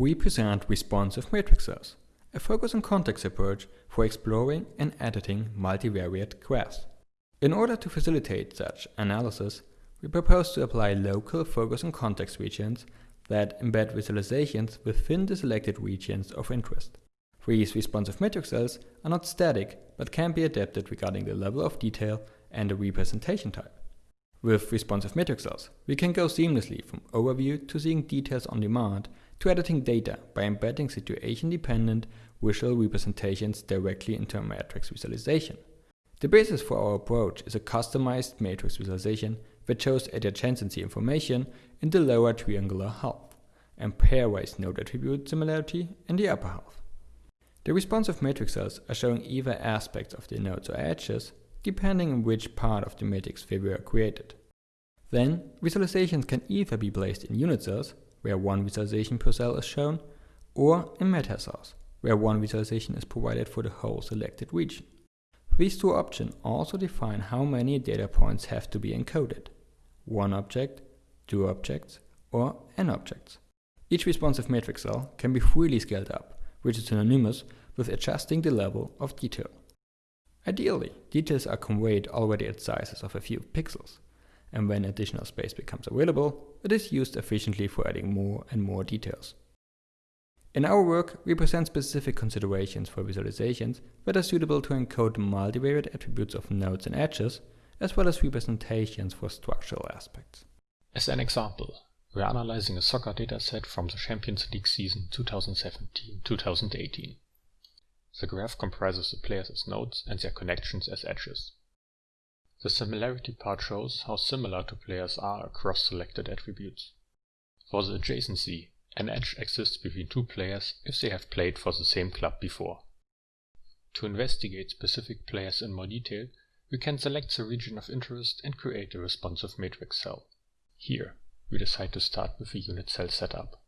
we present responsive matrix cells, a focus on context approach for exploring and editing multivariate graphs. In order to facilitate such analysis, we propose to apply local focus on context regions that embed visualizations within the selected regions of interest. These responsive matrix cells are not static, but can be adapted regarding the level of detail and the representation type. With responsive matrix cells, we can go seamlessly from overview to seeing details on demand to editing data by embedding situation-dependent visual representations directly into a matrix visualization. The basis for our approach is a customized matrix visualization that shows adjacency information in the lower triangular half and pairwise node attribute similarity in the upper half. The responsive matrix cells are showing either aspects of the nodes or edges depending on which part of the matrix they were created. Then, visualizations can either be placed in unit cells, where one visualization per cell is shown, or in meta cells, where one visualization is provided for the whole selected region. These two options also define how many data points have to be encoded. One object, two objects, or n objects. Each responsive matrix cell can be freely scaled up, which is synonymous with adjusting the level of detail. Ideally, details are conveyed already at sizes of a few pixels, and when additional space becomes available, it is used efficiently for adding more and more details. In our work, we present specific considerations for visualizations that are suitable to encode multivariate attributes of nodes and edges, as well as representations for structural aspects. As an example, we are analyzing a soccer dataset from the Champions League season 2017-2018. The graph comprises the players as nodes and their connections as edges. The similarity part shows how similar two players are across selected attributes. For the adjacency, an edge exists between two players if they have played for the same club before. To investigate specific players in more detail, we can select the region of interest and create a responsive matrix cell. Here, we decide to start with a unit cell setup.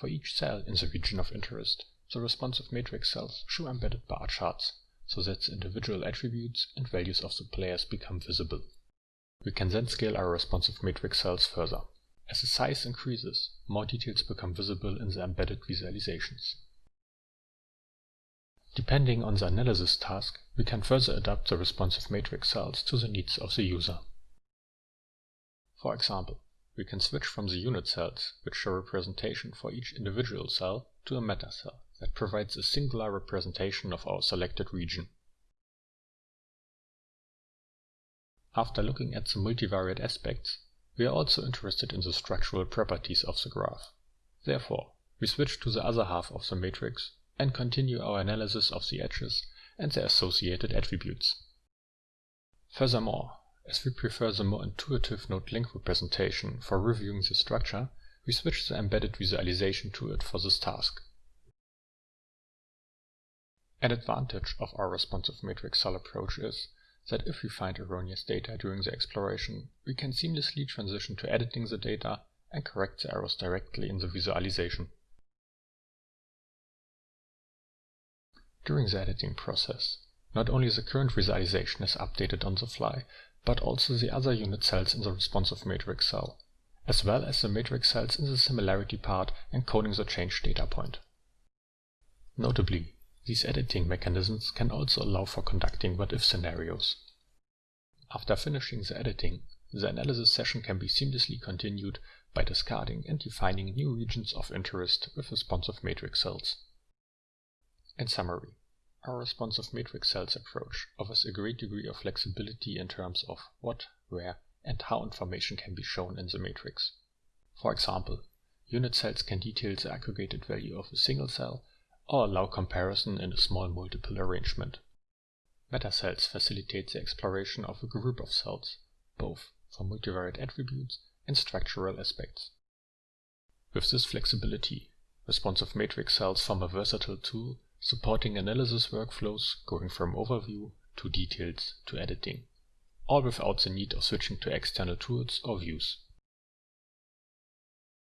For each cell in the region of interest, the responsive matrix cells show embedded bar charts, so that the individual attributes and values of the players become visible. We can then scale our responsive matrix cells further. As the size increases, more details become visible in the embedded visualizations. Depending on the analysis task, we can further adapt the responsive matrix cells to the needs of the user. For example, we can switch from the unit cells, which show representation for each individual cell, to a meta cell that provides a singular representation of our selected region. After looking at the multivariate aspects, we are also interested in the structural properties of the graph. Therefore, we switch to the other half of the matrix and continue our analysis of the edges and their associated attributes. Furthermore, as we prefer the more intuitive node-link representation for reviewing the structure, we switch the embedded visualization to it for this task. An advantage of our responsive matrix cell approach is that if we find erroneous data during the exploration, we can seamlessly transition to editing the data and correct the errors directly in the visualization. During the editing process, not only the current visualization is updated on the fly, but also the other unit cells in the responsive matrix cell, as well as the matrix cells in the similarity part encoding the changed data point. Notably, these editing mechanisms can also allow for conducting what-if scenarios. After finishing the editing, the analysis session can be seamlessly continued by discarding and defining new regions of interest with responsive matrix cells. In summary, our responsive matrix cells approach offers a great degree of flexibility in terms of what, where, and how information can be shown in the matrix. For example, unit cells can detail the aggregated value of a single cell or allow comparison in a small multiple arrangement. Metacells facilitate the exploration of a group of cells, both for multivariate attributes and structural aspects. With this flexibility, responsive matrix cells form a versatile tool supporting analysis workflows going from overview to details to editing, all without the need of switching to external tools or views.